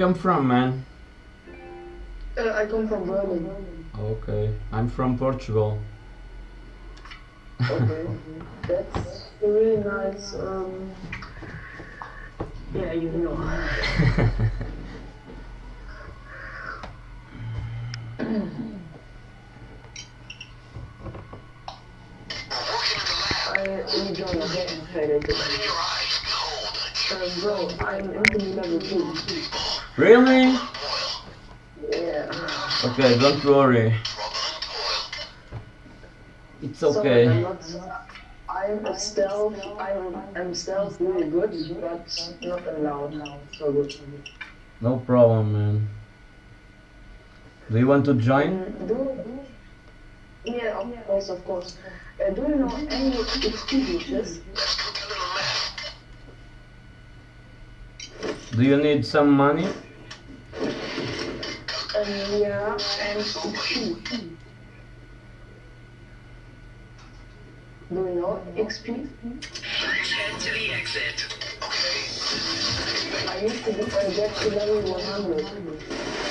come from, man? Uh, I come from Berlin. Okay, I'm from Portugal. Okay. That's really nice. Um, yeah, you know. I enjoy the game played. Bro, I'm entering level 2. really? Yeah. Okay, don't worry. It's okay. Sorry, I'm not. I'm stealth. I'm, I'm stealth really good, but not allowed. Now. So good. No problem, man. Do you want to join? Mm, do, yeah, of course, of course. Uh, do you know any glitches? Do you need some money? Um, yeah, and XP. Do you know XP? Head to the exit. I used to uh, get to level 100.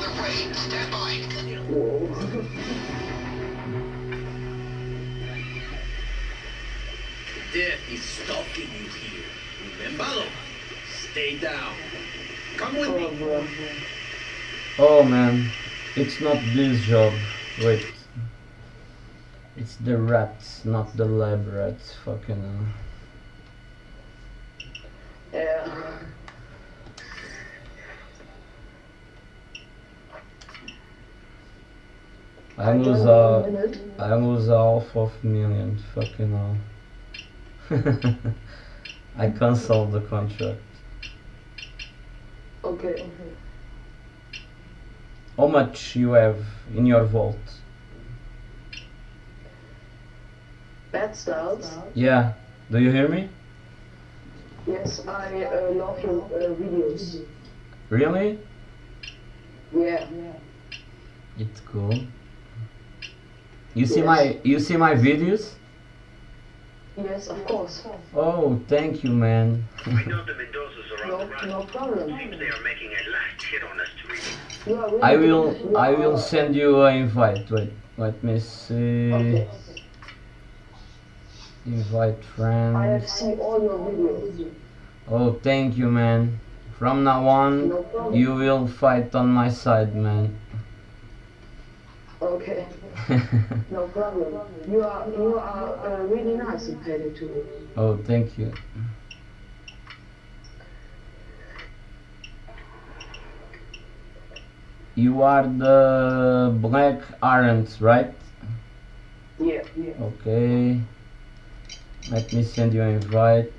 Their way. Stand by. Death is stalking you here. Remember? Stay down. Come with me. Oh man, it's not this job. Wait. It's the rats, not the lab rats. Fucking. hell. Yeah. I I lose join a, you in a minute. I lose half of million. Fucking hell. I cancel the contract. Okay. How much you have in your vault? Bad styles. Yeah. Do you hear me? Yes, I uh, love your uh, videos. Really? Yeah. It's cool. You see Yes. my you see my videos? Yes, of course. Oh, thank you, man. We know the Mendozas are on No, the run. no problem. Seems they are making a last hit on us to reach. You are really I will I will send you an invite. Wait, let me see. Okay. Invite I have friends. seen all your videos. Oh, thank you, man. From now on, No you will fight on my side, man. Okay. No problem. You are you are uh, really nice compared to me. oh, thank you. You are the black aren't, right? Yeah. Yeah. Okay. Let me send you an invite.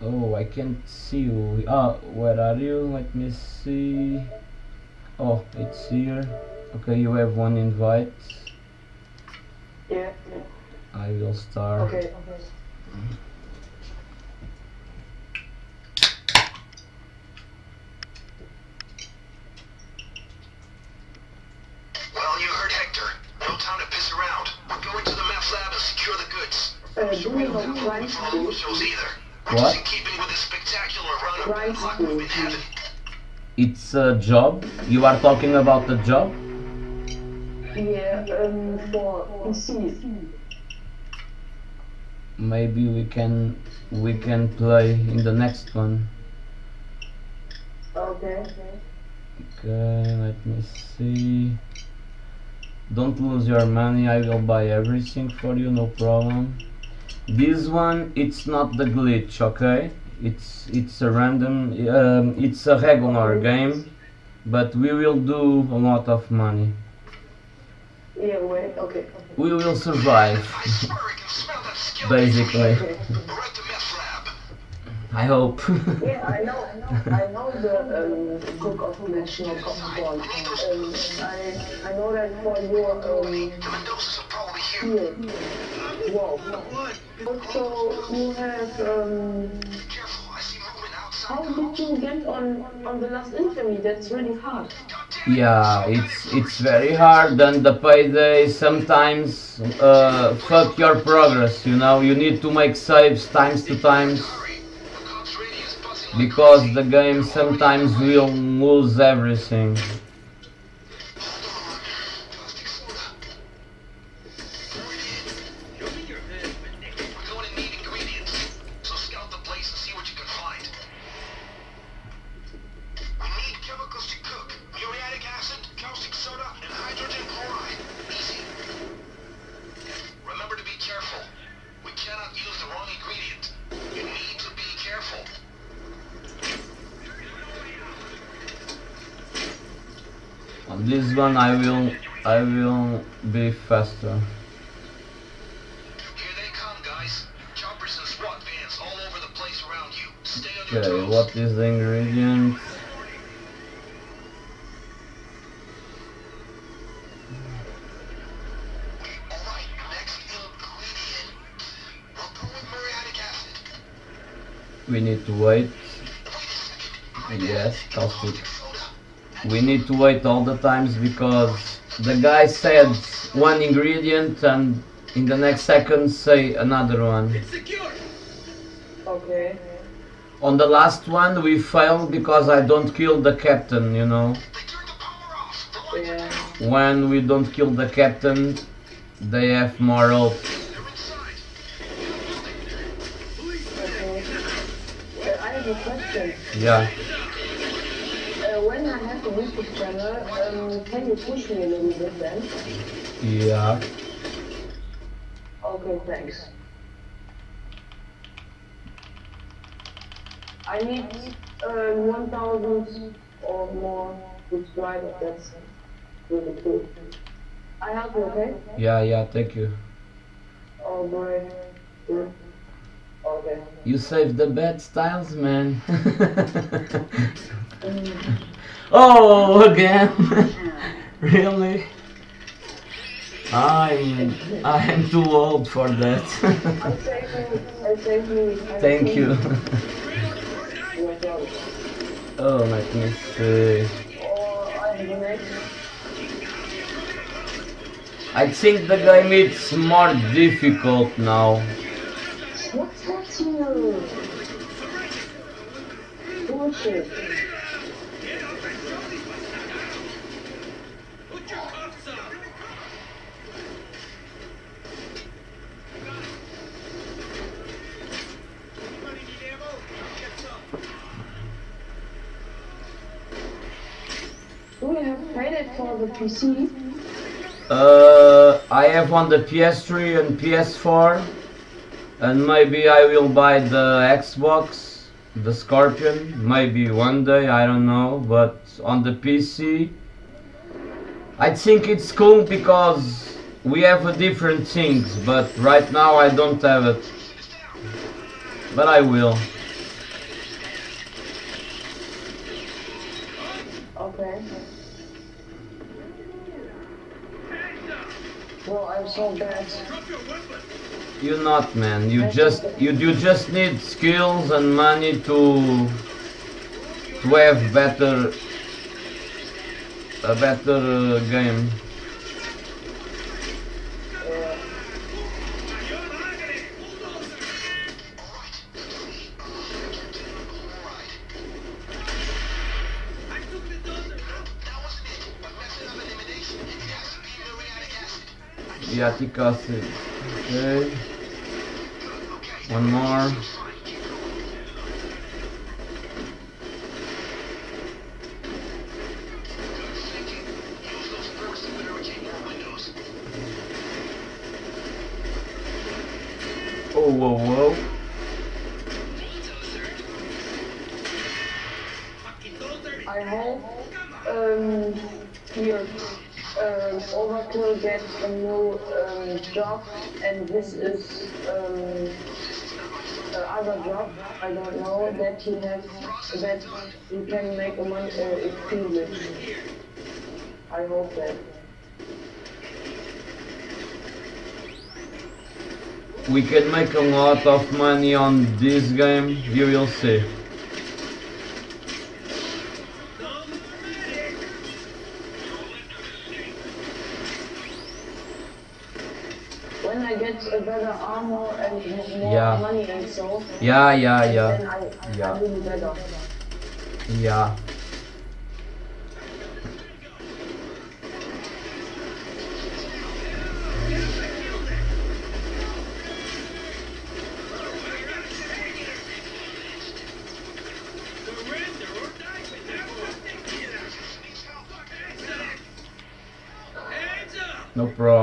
Oh, I can't see you. Ah, where are you? Let me see. Oh, it's here. Okay, you have one invite. Yeah. yeah. I will start. Okay. Well, of Crime good luck school. we've been having. It's a job. You are talking about the job? Yeah. Um. For PC. Maybe we can we can play in the next one. Okay. Okay, let me see. Don't lose your money. I will buy everything for you, no problem. This one, it's not the glitch, okay? It's it's a random. Um, it's a regular game, but we will do a lot of money. Yeah, wait, okay. We will survive, I swear I can smell that skill. basically. Okay. We're at the meth lab. I hope. Yeah, I know, I know the um, cook of national popcorn. Um, I, I know that for your um, The Mendozas are probably here. here. Whoa. Also, you have um, how did you get on on the last interview? That's really hard. yeah, it's it's very hard, and the payday sometimes uh, fuck your progress. You know, you need to make saves times to times because the game sometimes will lose everything. One, I will I will be faster. Here they come, guys. Choppers and SWAT vans all over the place around you. Stay on your Okay, what is the ingredient? Alright, next ingredient. We'll go with muriatic acid. We need to wait. Yes, caustic. Soda. We need to wait all the times because the guy said one ingredient and in the next second say another one. It's secure. Okay. On the last one we failed because I don't kill the captain, you know. They turned the power off. The lights are Yeah. When we don't kill the captain, they have more hope. Okay. I have a question. Yeah. When I have a YouTube channel, um, can you push me a little bit then? Yeah. Okay, thanks. I need uh, 1,000 or more subscribers. That's really cool. I help you, okay? Yeah, yeah, thank you. Oh. Good. Okay. You saved the bad styles, man. oh, again? really? I'm I'm too old for that. I save you. I save you. I Thank you. Oh, let me see. I have the next. I think the game is more difficult now. What's that here? Bullshit. Put your cuffs on. Anybody need ammo? Get some. Do we have credit for the PC? Uh, I have on the PS3 and PS4, and maybe I will buy the Xbox, the Scorpion, maybe one day, I don't know, but on the PC, I think it's cool because we have a different things, but right now I don't have it. But I will. Okay. I'm so bad. Drop your weapon. You not, man. You just you you just need skills and money to to have better a better uh, game. Acid. Okay. Okay. One more. Gets a new um, job, and this is um, uh, other job. I don't know that he has that he can make a money uh, extinguish. I hope that. We can make a lot of money on this game, you will see. When I get a better armor and more Yeah. money and so, Yeah, yeah, yeah, I, Yeah. I better. yeah. Surrender or die. Hands up! No problem,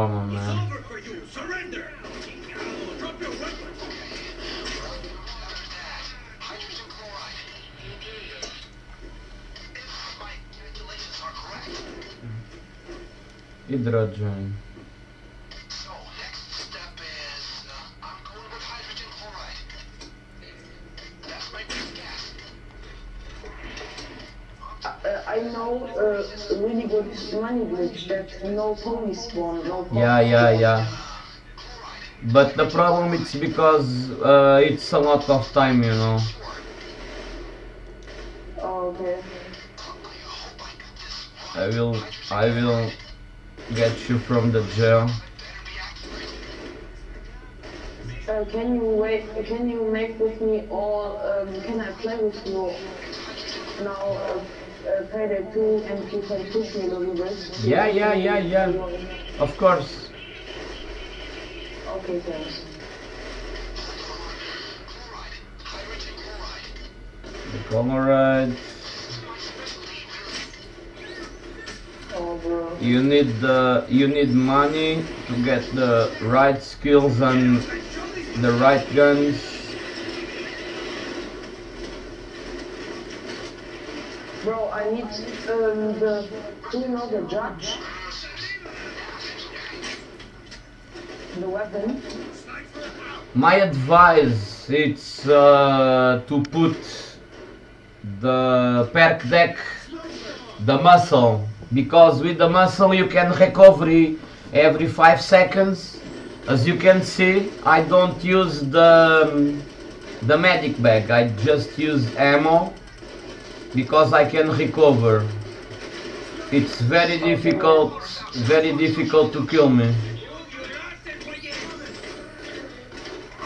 Hydrogen. so is uh, I'm going with hydrogen chloride. That's my best guess. Uh, I know a really good money glitch that no pony spawn, no pony Yeah, yeah, yeah. But the problem is because uh, it's a lot of time, you know. Oh, okay. I will, I will get you from the jail. Uh, can you wait? Can you make with me all? Um, can I play with you now? Uh, uh, Payday 2 and you can push me a little bit. Yeah, yeah, yeah, yeah. Of course. Okay, thanks. The Colorade. Oh, bro. You need the, you need money to get the right skills and the right guns. Bro, I need um, the. Do you know the judge? The weapon. My advice is uh, to put the perk deck, the muscle, because with the muscle you can recovery every 5 seconds. As you can see, I don't use the, um, the medic bag, I just use ammo because I can recover. It's very difficult, very difficult to kill me.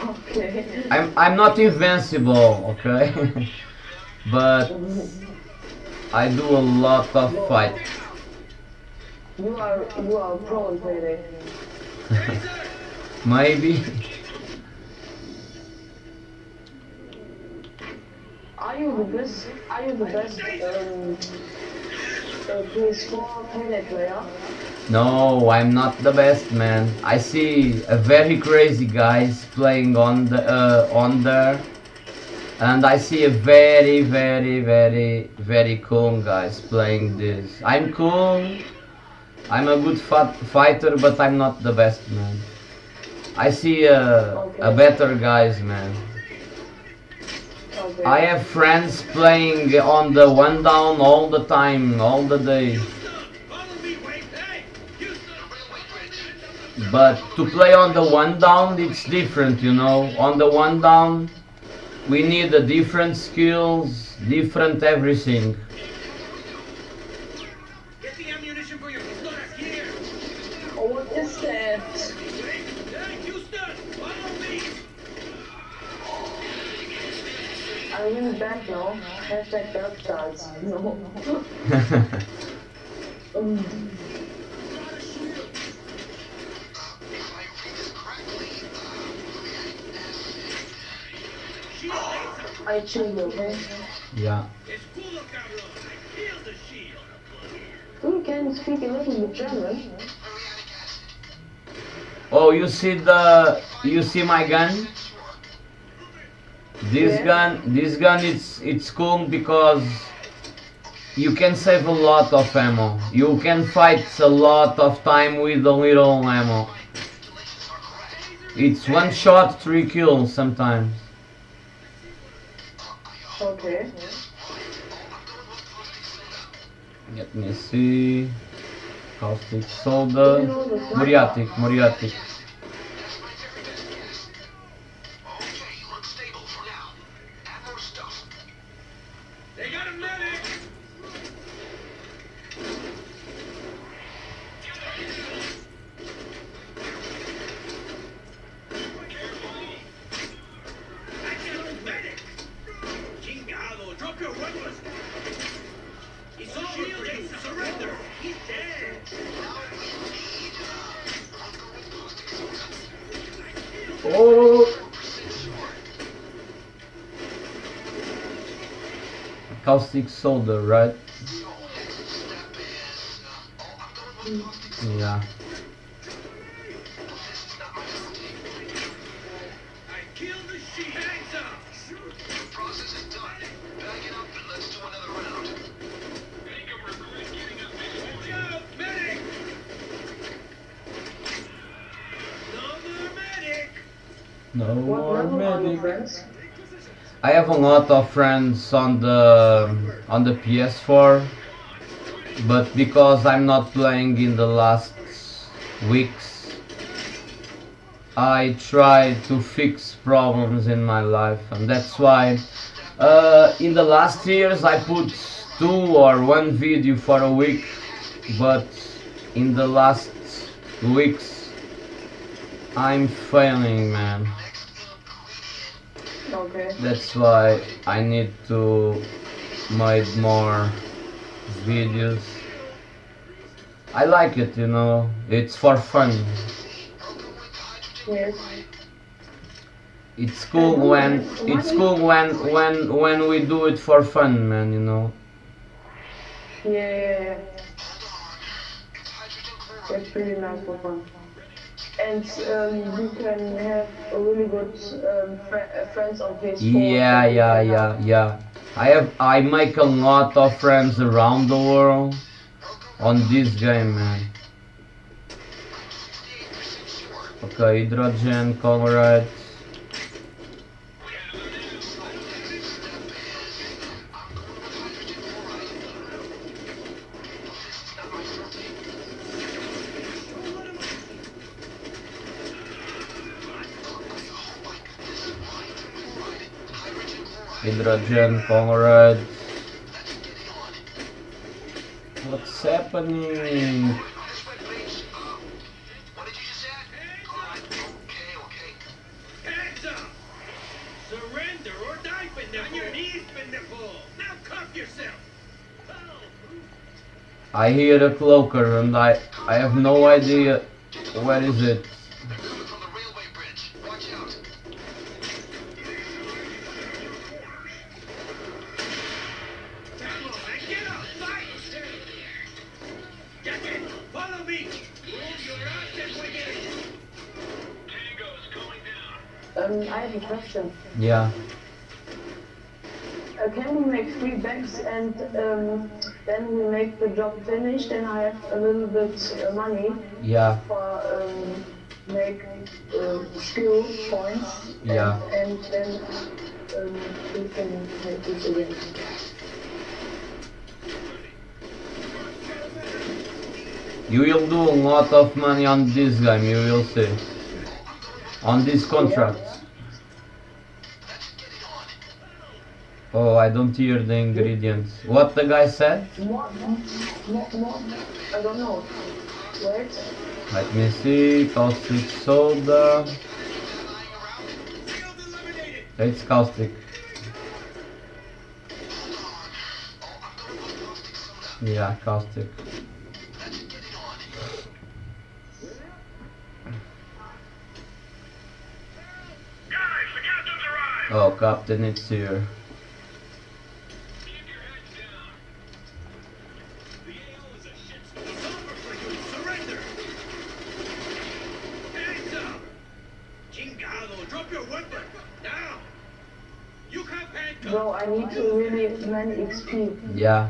Okay. I'm I'm not invincible, okay? but I do a lot of fight. You are you are a pro Payday. Maybe. Are you the best? Are you the best um, uh, PS4 Payday player? No, I'm not the best man. I see a very crazy guys playing on the uh, on there, and I see a very very very very cool guys playing this. I'm cool. I'm a good fighter, but I'm not the best man. I see uh, a better guys man. Okay. I have friends playing on the one down all the time, all the day. Follow me, Wade. Hey, Houston. But to play on the one down, it's different, you know. On the one down, we need a different skills, different everything. What is that? Hey, Houston, follow me. I'm in the back now. Hashtag dark stars. No. Um, I read this correctly, Shield laser. Chill okay? yeah. Speak a German. Oh, you see the, you see my gun? This Yeah. gun, this gun, it's it's cool because you can save a lot of ammo. You can fight a lot of time with a little ammo. It's one shot, three kills sometimes. Okay. Let me see. Caustic soda. Muriatic, Muriatic. Round. Watch out! Medic! No more What more level are you, medic. I have a lot of friends on the on the PS4, but because I'm not playing in the last weeks, I try to fix problems in my life, and that's why uh, in the last years I put two or one video for a week, but in the last weeks I'm failing, man. Okay. That's why I need to make more videos. I like it, you know. It's for fun. Yes. It's cool when it's cool when when when we do it for fun, man. You know. Yeah, yeah, yeah. It's hydrogen. It's pretty nice for fun. And um, you can have a really good um, fr- uh, friends on Facebook. Yeah, yeah, yeah, yeah. I have I make a lot of friends around the world on this game, man. Okay, hydrogen, chloride. Pendejo! Now cuff yourself! I hear a cloaker and I I have no idea where is it. Yeah. Uh, can we make three bags and um, then we make the job finished and I have a little bit uh, money Yeah. for um, make uh, skill points Yeah. and, and then um, we can make this again. You will do a lot of money on this game, you will see. On this contract. Oh, I don't hear the ingredients. What the guy said? More, I don't know. Wait. Let me see. Caustic soda. It's caustic. Yeah, caustic. Guys, the captain's arrived! Oh, Captain, it's here. Dr. Woodward, now! You can't pay Bro, I need to really many XP. Yeah.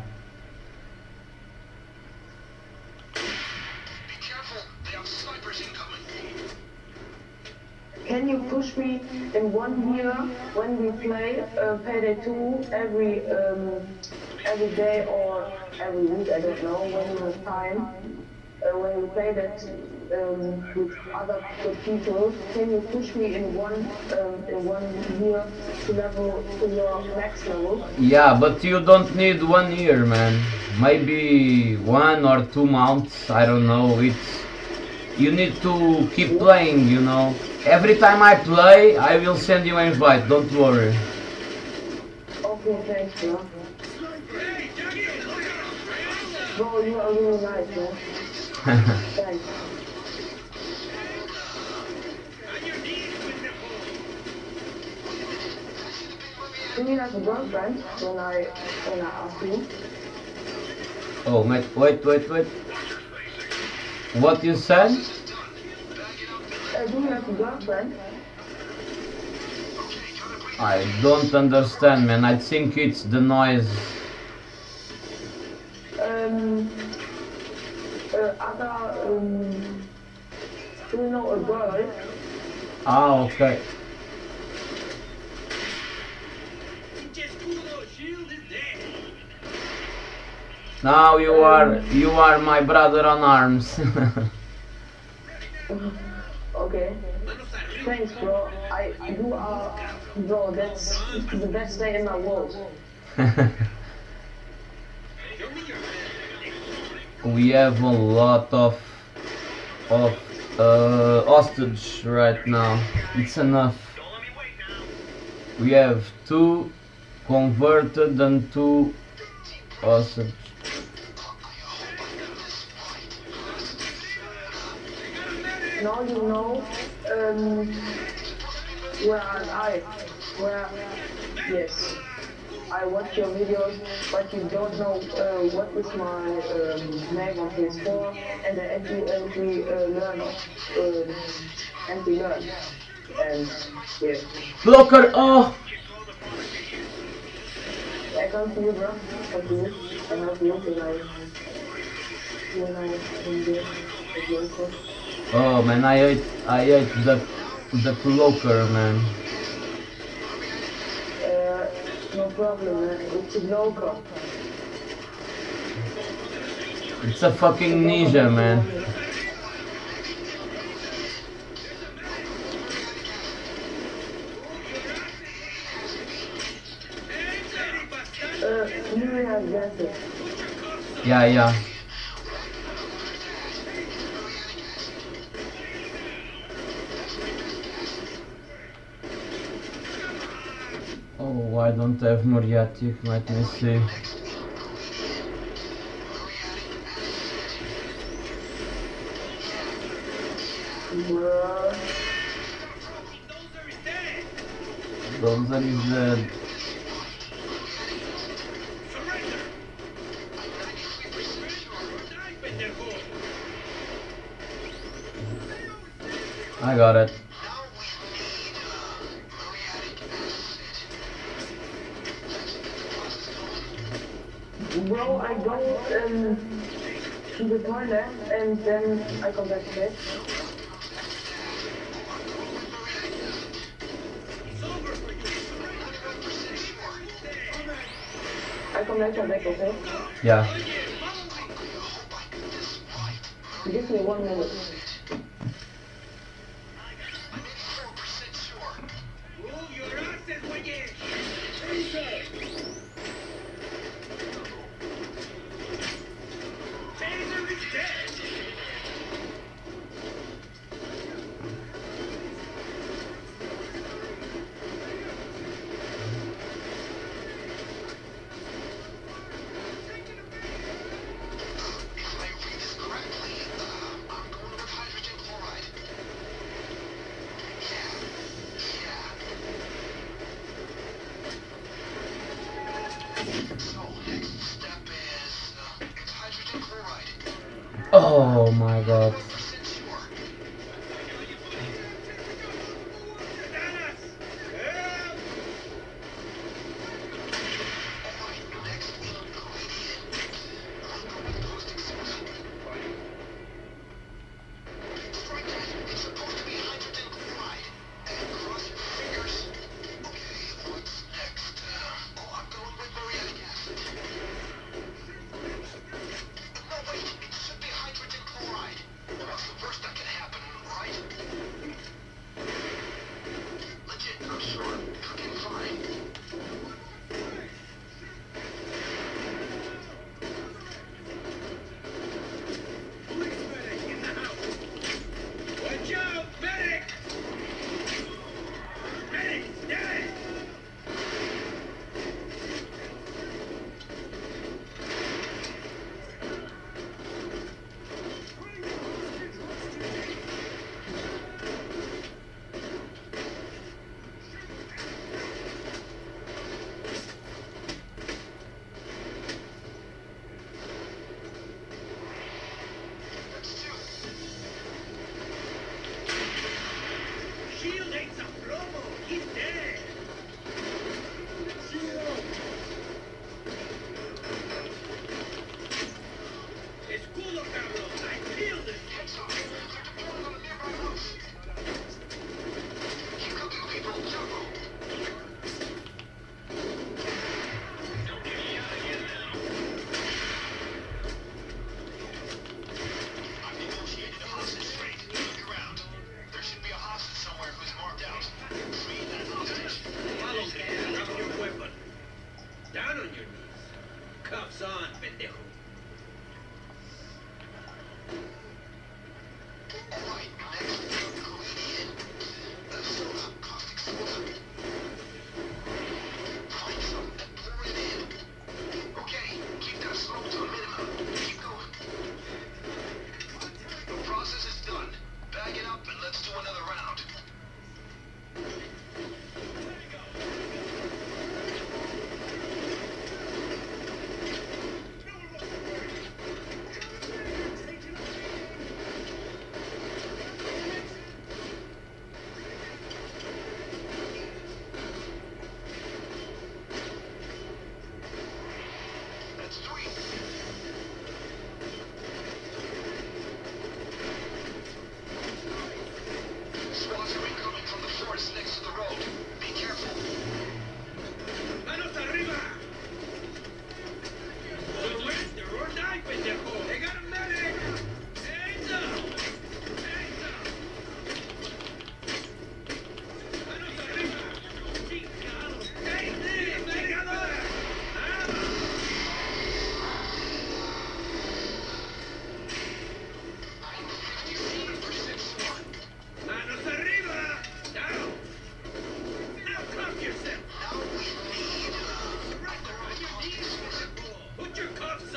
Can you push me in one year when we play uh, Payday 2 every um, every day or every week? I don't know when we have time. Uh, when we play that um, with other people, can you push me in one um, in one year to level to your max level? Yeah, but you don't need one year, man. Maybe one or two months. I don't know. It's you need to keep playing. You know. Every time I play, I will send you an invite. Don't worry. Okay, thanks, bro. Bro, you are really nice, man. You have a girlfriend when I when I ask you? oh, mate. Wait, wait, wait. What you said? Uh, do you have a girlfriend? I don't understand, man. I think it's the noise. Um, other, um, do you know a girl? Ah, okay. Now you are you are my brother on arms. Okay. Thanks, bro. I you are, bro. That's the best day in my world. we have a lot of of uh, hostage right now. It's enough. We have two converted and two hostage. Now you know um, where I? Where? Yes. I watch your videos, but you don't know uh, what is my um, name on PS4 and the entry entry uh, learn uh, entry learn. And yeah, Cloaker! Oh! I come to you, bro. Come to you. I help you when I when I am there. with your. Oh man, I hate I hate the the cloaker, man. No problem, man. It's a local. It's a fucking ninja, man. Uh, that. Yeah, yeah. Oh, I don't have muriatic. Let me see. Dozer is dead. I got it. Bro, I go um, to the toilet and then I come back to bed. I come back, come back, okay? Yeah. Give me one minute.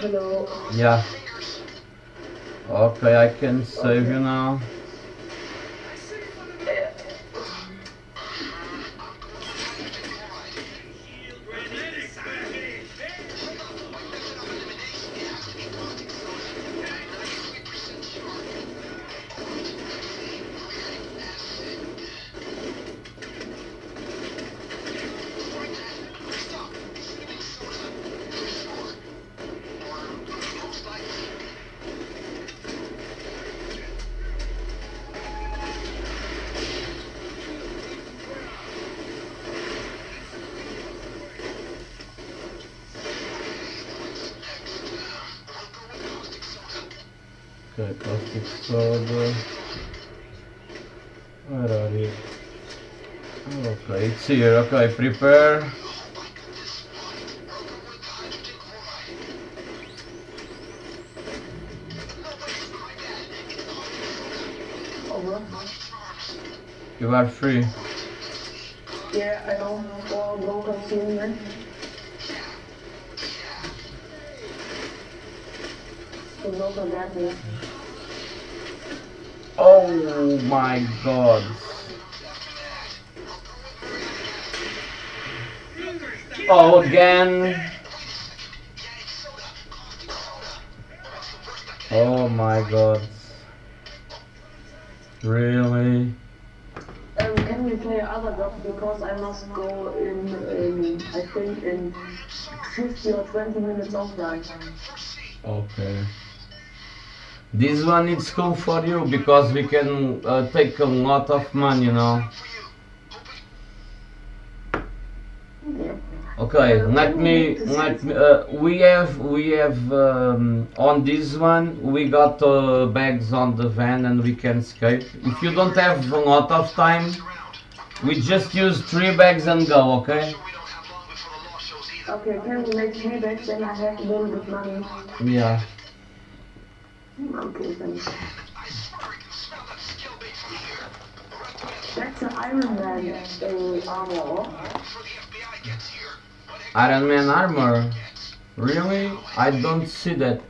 Hello. Yeah. Okay, I can save you now. Where are you? Okay, it's here. Okay, prepare. You are free. Yeah, I don't know. Go. So go forget me. Oh my god. Oh, again. Yeah, it's soda. Caustic soda. That's the worst I can Oh my god. Really? Um, can we play other jobs because I must go in, in I think in 50 or 20 minutes offline. Okay. This one is cool for you because we can uh, take a lot of money, you know. For you. Hoping Yeah. Okay, let me let me. Uh, we have we have um, on this one we got uh, bags on the van and we can escape. If you don't have a lot of time, we just use three bags and go. Okay? Sure we don't have long before the law shows either. Okay, can we make three bags then I have a little bit money? Yeah. That's an Iron Man uh, armor. Before the FBI here. Iron Man armor. Really? I don't see that.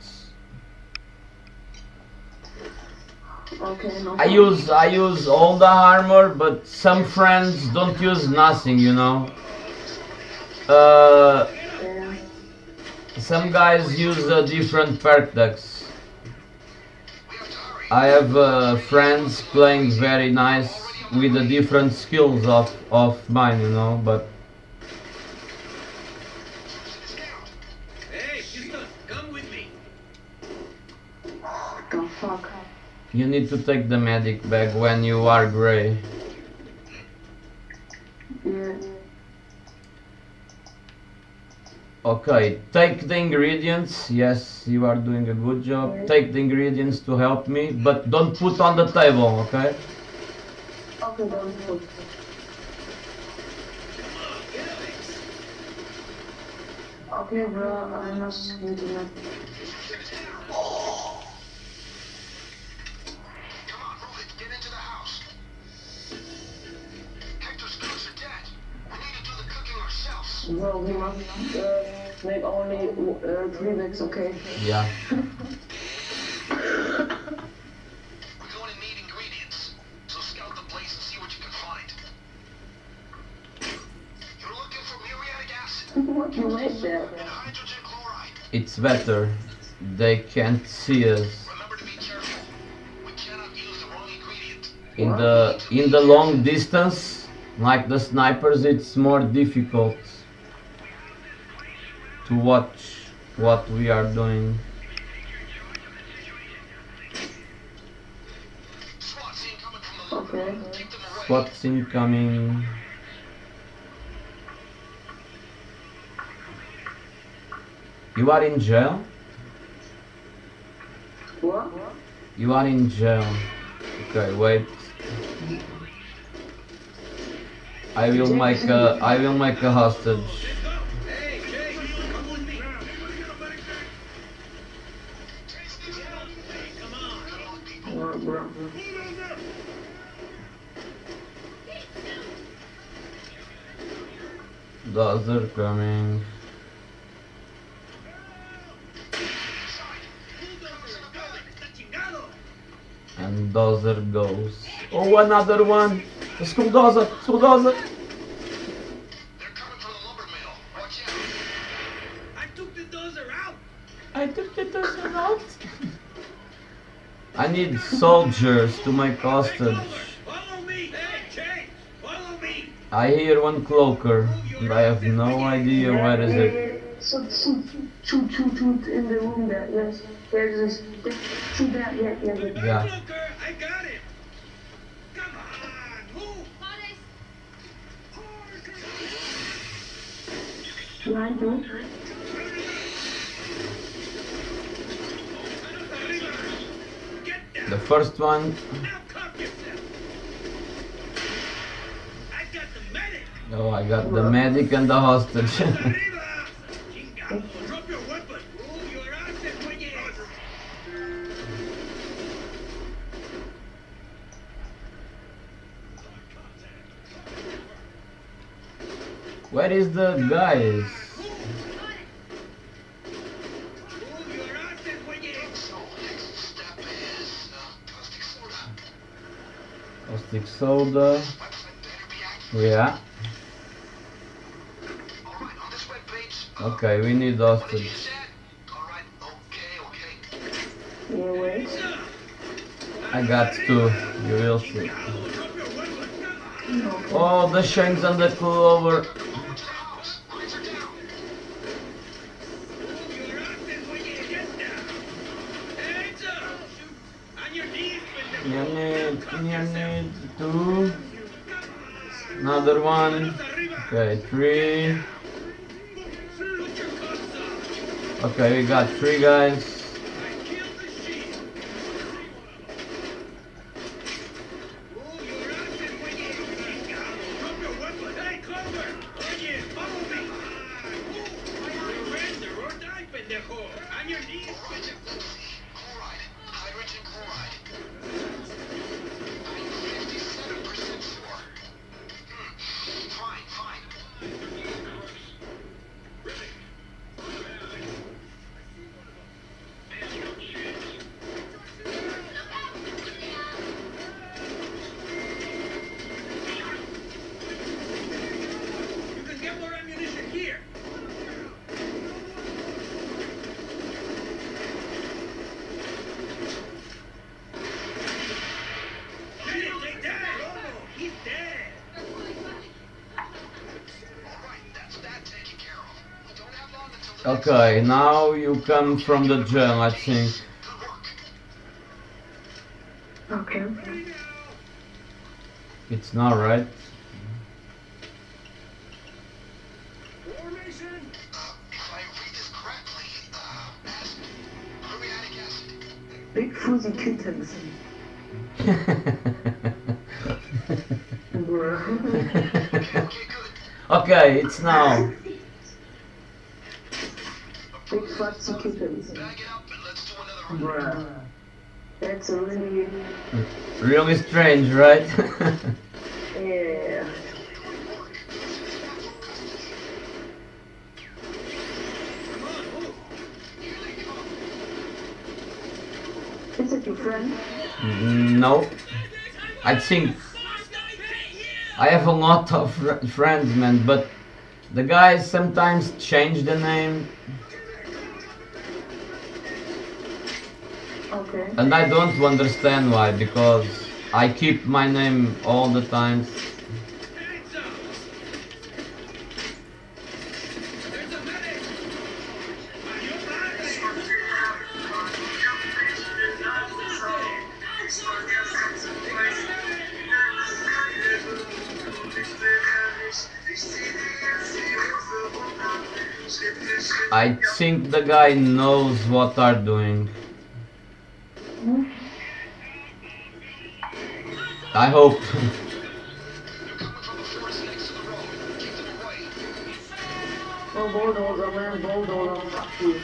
Okay, no I use I use all the armor, but some friends don't use nothing. You know. Uh, Yeah. some guys use uh, different perk decks. I have uh, friends playing very nice with the different skills of of mine. You know, but Hey, Houston, come with me. What the fuck? you need to take the medic bag when you are gray. Yeah. Okay, take the ingredients. Yes, you are doing a good job. Take the ingredients to help me, but don't put on the table, okay? Okay, don't put. Okay, bro, I must internet. Come Bro, we must uh, make only uh, three bags, okay? Yeah. We're going to need ingredients. So scout the place and see what you can find. You're looking for muriatic acid what you made there? and hydrogen chloride. It's better. They can't see us. Remember to be careful. We cannot use the wrong ingredient. In the in the long distance, like the snipers, it's more difficult to watch what we are doing. SWAT scene coming from the lumber. Okay. Keep them away. What's incoming? You are in jail? What? You are in jail. Okay, wait. I will make a I will make a hostage. Those are coming. And Dozer goes. Oh, another one! Skulldozer! Skulldozer! They're coming from the lumber mill. Watch out. I took the dozer out. I took the Dozer out. I need soldiers to my hostage. Follow me. Hey, Jay, follow me. I hear one cloaker, and I have no idea where is it. So, so, shoot, shoot, shoot in the room there, yes. There's this, shoot that, yeah, yeah, yeah. Yeah. Cloaker, I got it. Come on, move. Behind you. The first one. Now cuff yourself. I got the medic. Oh, I got the medic and the hostage. Where is the guys? Move your ass and bring it in. So, next step is uh, caustic soda. Caustic soda. Website better be active. Yeah. Alright, on this webpage. uh, Okay, we need What did you Alright, okay, okay. Wait. I got two. You will see. Drop your weapon. Come on. Oh, the shanks and the clover. Go to the house. Lights are down. Move your ass and bring it in. Get down. Hands up. On your You need, you need two. Another one. Okay, three. Okay, we got three guys. Okay, now you come from the jail, I think. Okay. It's not right. Formation. Uh, if I read this correctly, uh, acid. Muriatic acid. Big fuzzy kittens. Okay, okay, good. okay, it's now. Executed. Bag it up and let's do another round. Bruh. That's a really, Really strange, right? yeah. Come on, move. Is it your friend? Mm, no. I think I have a lot of fr- friends, man, but the guys sometimes change the name, Okay. and I don't understand why. Because I keep my name all the time. I think the guy knows what are doing. Away. Oh, bulldozer, man, bulldozer, fuck you.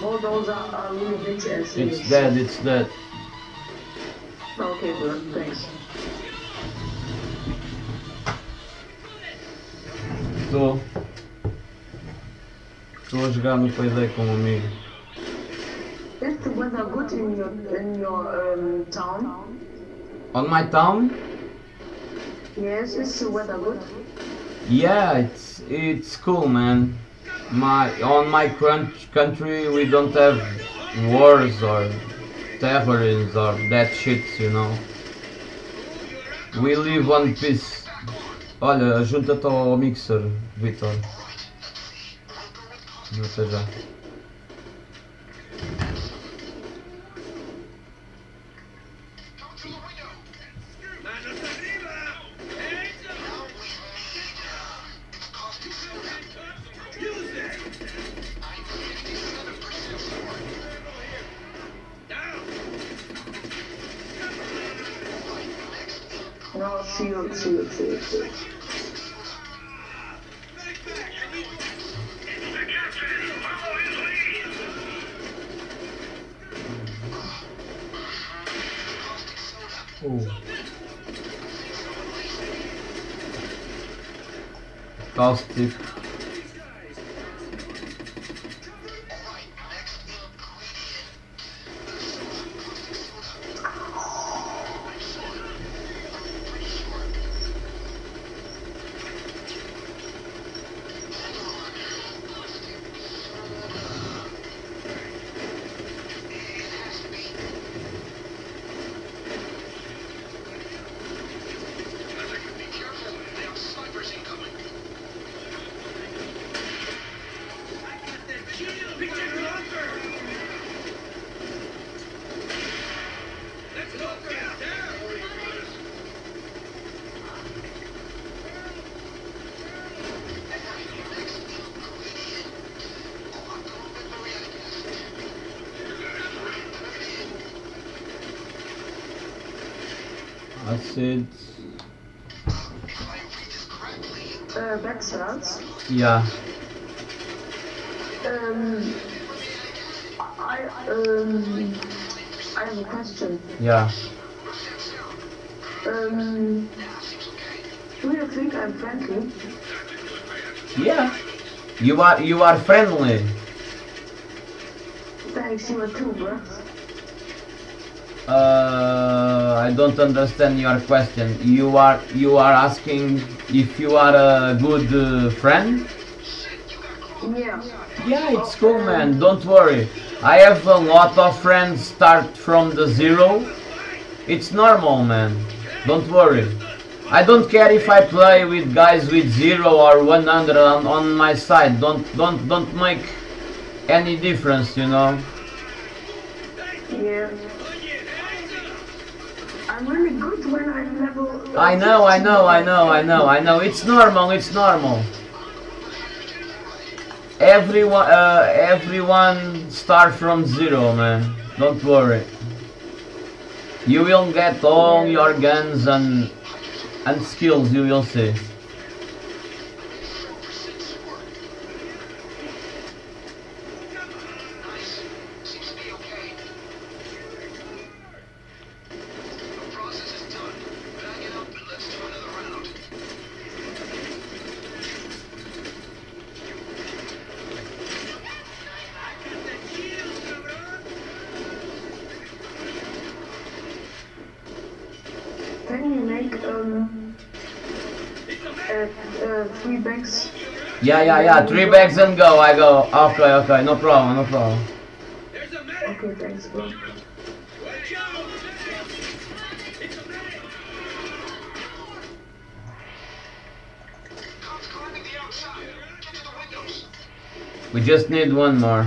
Bulldozer are really bitch ass. it's dead. It's dead. Okay, bro, thanks. Estou. Estou a jogar no Payday com um amigo. Is the weather good in your in your um, town? On my town? Yes, the weather good? Yeah, it's it's cool, man. My on my country we don't have wars or terrorism or that shit, you know. We live one peace. Olha, junta-te ao mixer, Vitor. Até já. I correctly, Uh, backstarts. Yeah. Um, I um, I have a question. Yeah. Um, do you think I'm friendly? Yeah. You are you are friendly. Thanks, you are too, bro. I don't understand your question. You are you are asking if you are a good uh, friend? Yeah. Yeah, it's cool, man. Don't worry. I have a lot of friends start from the zero. It's normal, man. Don't worry. I don't care if I play with guys with zero or 100 on, on my side. Don't don't don't make any difference, you know. Yeah. When I'm level. I know, I know, I know, I know, I know. It's normal. It's normal. Everyone, uh, everyone start from zero, man. Don't worry. You will get all your guns and and skills. You will see. Can you make um uh, uh, three bags? Yeah, yeah, yeah. Three bags and go. I go. Okay, okay. No problem. No problem. There's a medic! Okay, thanks, bro. Watch out! It's a medic! Cops climbing the outside. Get to the windows. We just need one more.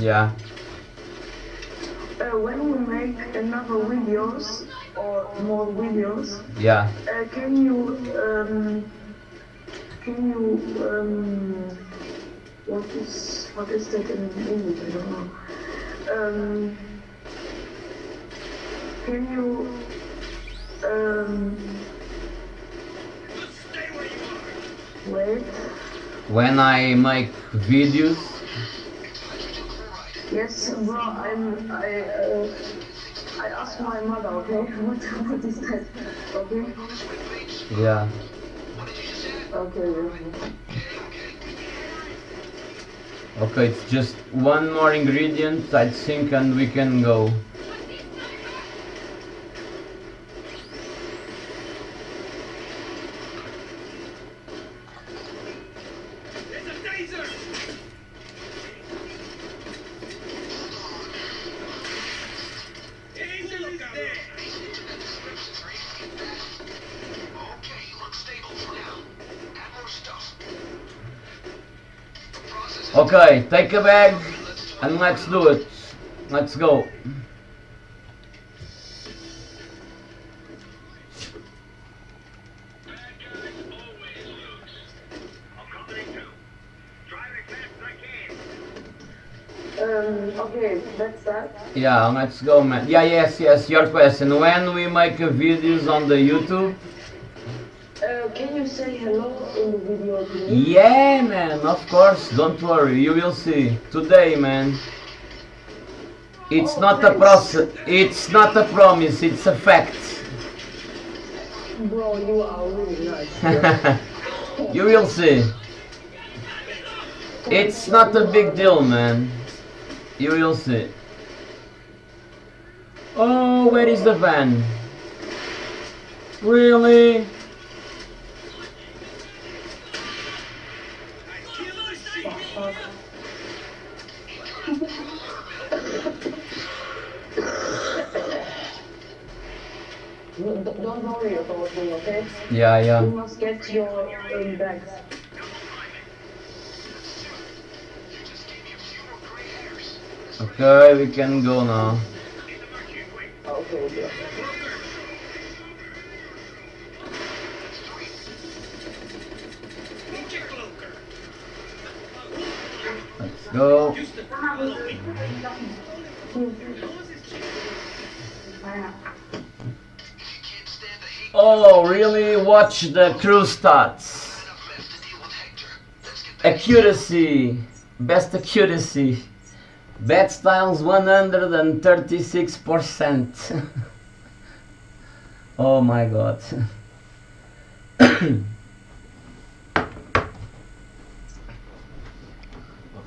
Yeah. Uh, when you make another videos or more videos, Yeah. uh, can you um, can you um, what is what is that in English? I don't know. Um, can you um, where wait? When I make videos. Yes, bro. I'm I uh, I asked my mother. Okay, what what is that? Okay. Yeah. What did you just say? Okay. Okay, it's just one more ingredient, I think, and we can go. Okay, take a bag and let's do it. Let's go. Bad guys always lose. I'm coming in too. Drive as fast as I can. Um. Okay, that's that. Yeah, let's go, man. Yeah, yes, yes. Your question: When we make videos on the YouTube? Can you say hello in the video, please? Yeah, man. Of course. Don't worry. You will see today, man. It's Oh, not a thanks. process. It's not a promise. It's a fact. Bro, you are really nice. you will see. It's not a big deal, man. You will see. Oh, where is the van? Really? Okay? Yeah, You yeah. must get your um, bags. You just gave me a few more gray hairs. Okay, we can go now. Okay, okay. Put your cloaker! Let's go. Just to Oh, really? Watch the crew stats. Accuracy. Best accuracy. Bad Styles 136%. oh my god.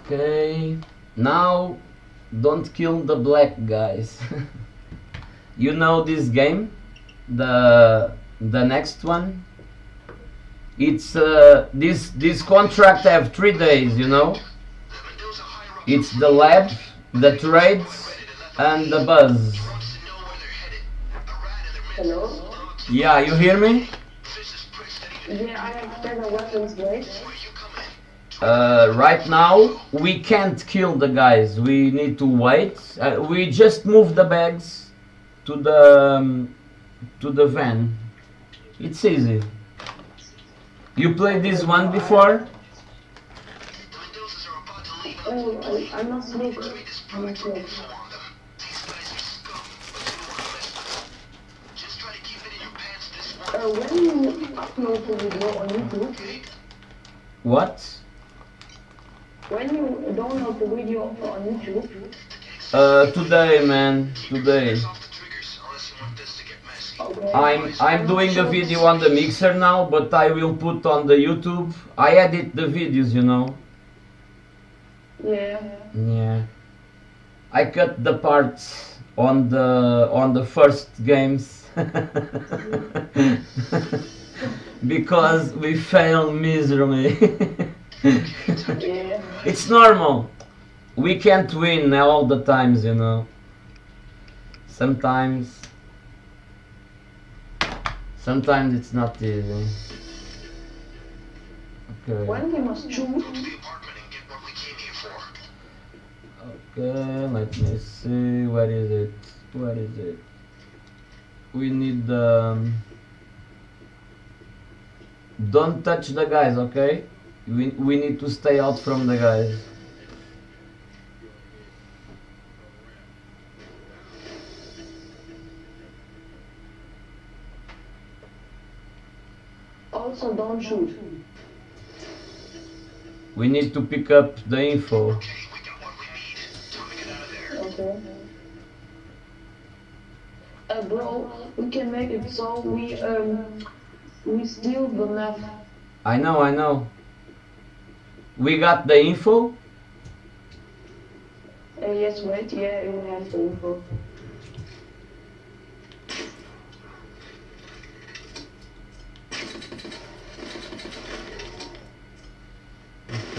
okay. Now, don't kill the black guys. you know this game? The the next one? It's uh, this this contract have three days, you know? The Mendoza higher up It's the lab, the trades, and the buzz. wants to know where they're headed. A rat in their midst. Hello? Yeah, you hear me? Vicious pricks that even Yeah, I have weapons, wait. where you come in. Uh, right now, we can't kill the guys. We need to wait. Uh, we just move the bags to the um, to the van. It's easy. You played this one before? The Mendozas are about to leave Oh, I, I must look. this I must look. on them. These guys are scum, but you don't want to mess. Just try to keep it in your pants this one. Uh, when you upload the video on YouTube, What? when you download the video on YouTube, Uh, today, man. Today. I'm I'm doing a video on the mixer now, but I will put on the YouTube. I edit the videos, you know. Yeah. Yeah. I cut the parts on the on the first games because we fail miserably. Yeah. it's normal. We can't win all the times, you know. Sometimes sometimes it's not easy. Okay. When we must choose, Go to the apartment and get what we came here for. Okay, let me see. What is it? What is it? We need um, Don't touch the guys, okay? We we need to stay out from the guys. Also don't shoot. We need to pick up the info. Okay, we got what we need. Time to get out of there. Okay. Uh, bro, we can make it so we um we steal the map. I know, I know. We got the info. Uh, yes, wait, yeah, we have the info.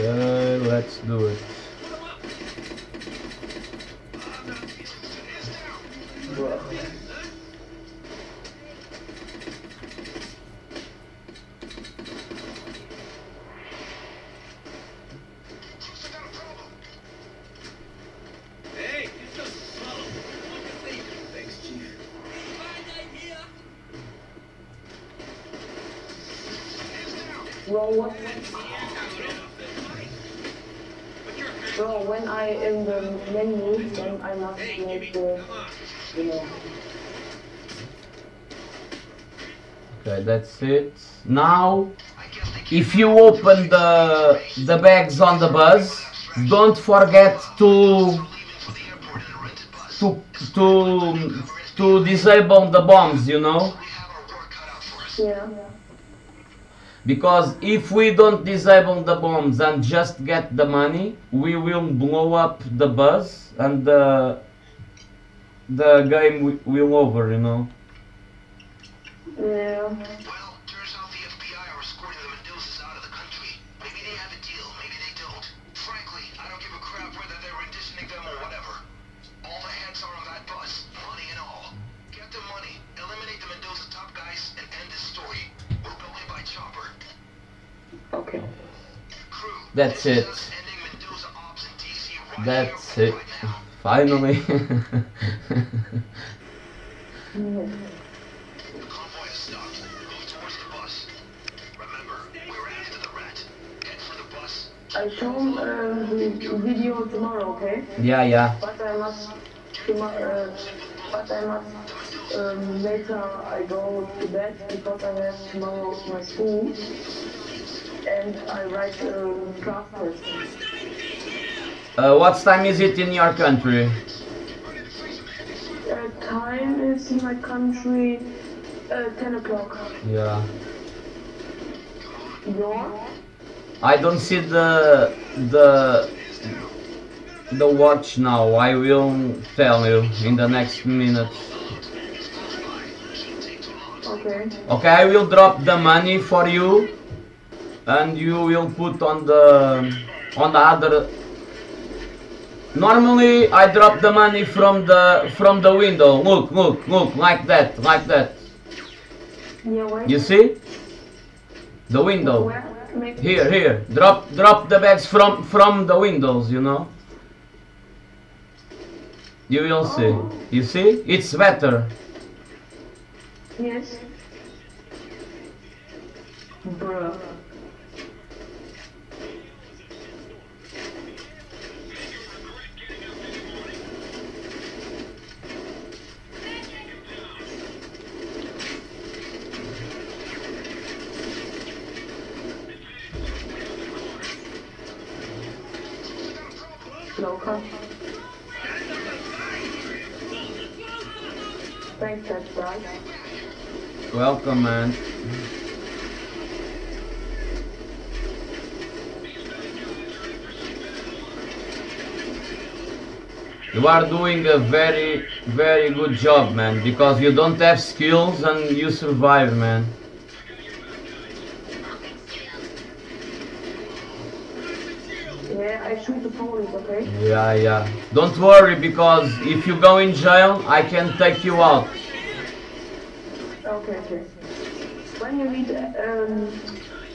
Okay, let's do it. Bro. Menu, then I must Hey, make Jimmy, the, come on. you know. Okay, that's it. Now, I guess they can't if you open the the bags on the bus, don't forget to leaving for the airport in a rented bus. to to to disable the bombs, you know. We have our work cut out for us. Yeah. Because if we don't disable the bombs and just get the money, we will blow up the bus and the the game will over, you know. Yeah. Rat. it. That's it. Finally. I show uh, the video tomorrow, okay? yeah, yeah. But I must. Uh, but I must um, later. I go to bed because I have tomorrow my school, and I write um, class test. Uh, what time is it in your country? Uh, time is in my country uh, 10 o'clock. Yeah. Your? I don't see the the the watch now. I will tell you in the next minutes. Okay. Okay, I will drop the money for you, and you will put on the on the other. Normally, I drop the money from the from the window. Look, look, look, like that, like that. Yeah. You see? The window. Here, here. Drop, drop the bags from from the windows. You know. You will see. You see? It's better. Yes. Bruh. Local. Thanks. Welcome, man. You are doing a very, very good job, man, because you don't have skills and you survive, man. I shoot the police, okay? Yeah, yeah. Don't worry, because if you go in jail, I can take you out. Okay, okay. When you need um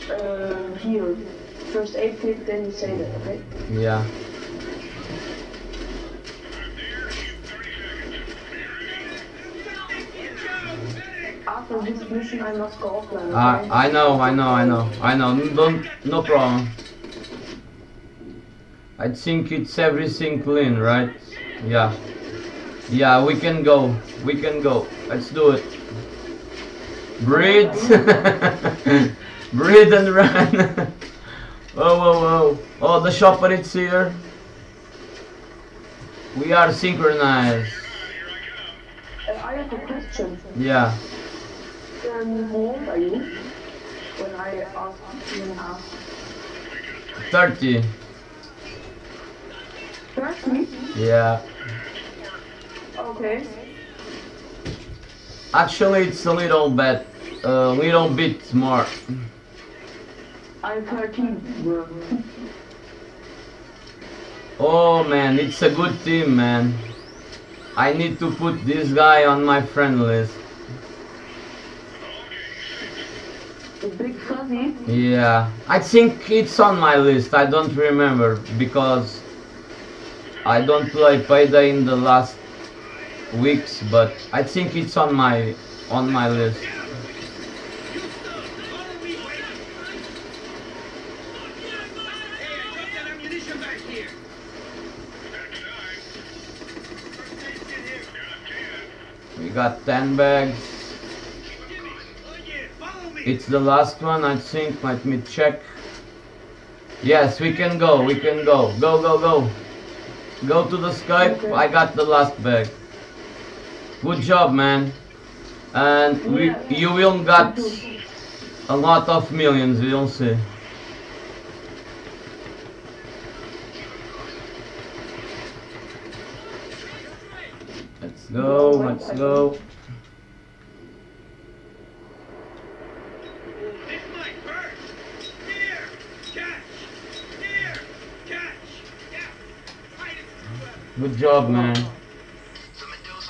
uh here first aid kit, then you say that, okay? Yeah. After this mission, I must go offline, I, okay? I know, I know, I know, I know. Don't, no problem. I think it's everything clean, right? Yeah. Yeah, we can go. We can go. Let's do it. Breathe. Breathe and run. oh, oh, oh. Oh, the shopper is here. We are synchronized. Uh, I have a question. Yeah. When I you 30. Trust me? Yeah. Okay. Actually, it's a little bit, a uh, little bit more. I'm 13. Oh man, it's a good team, man. I need to put this guy on my friend list. Big? Yeah, I think it's on my list. I don't remember because I don't play Payday in the last weeks, but I think it's on my on my list. We got 10 bags. It's the last one, I think. Let me check. Yes, we can go. We can go. Go, go, go. Go to the Skype. I got the last bag. Good job, man. And we, Yeah. you will got a lot of millions. You'll see. Let's go. Let's go. Good job, man.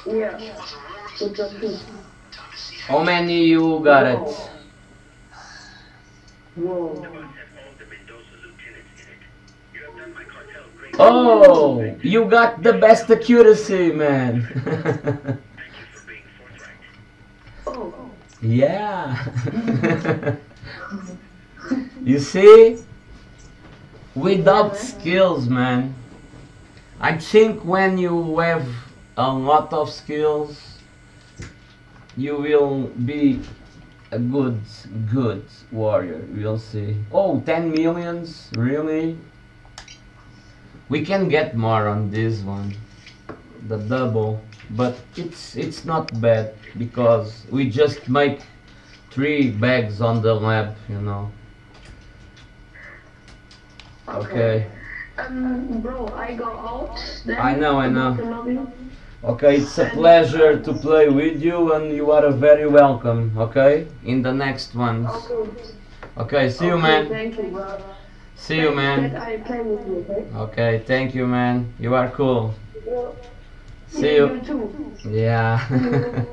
Yeah. was a roaring Good job too. time to see How many you got it? Whoa. has all the Mendoza lieutenants in it. You have done my cartel great. Oh, you got the best accuracy, man. Thank you for being forthright. Oh. yeah. you see? Without skills, man. I think when you have a lot of skills, you will be a good, good warrior. We'll see. Oh, 10 millions? Really? We can get more on this one. The double. But it's it's not bad because we just make three bags on the lab, you know. Okay. Um, bro, I go out. Then I know, I know. Okay, it's a pleasure to play with you and you are very welcome, okay? In the next ones. Okay. Okay, see you man. Thank you, bro. See you That man. I play with you, okay? Okay, thank you man. You are cool. You- See you. you. too. Yeah.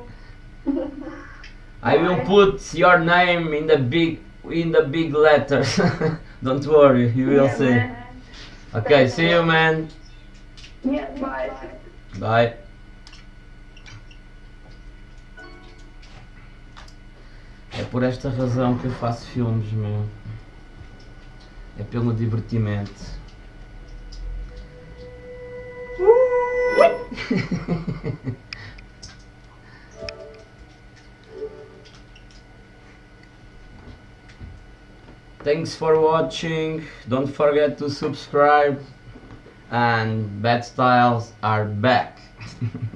I will put your name in the big in the big letters. Don't worry, you will Yeah, see. man. Okay, see you man. Yeah, bye. Bye. É por esta razão que eu faço filmes, meu. É pelo divertimento. Thanks for watching. Don't forget to subscribe. And Bad Styles are back.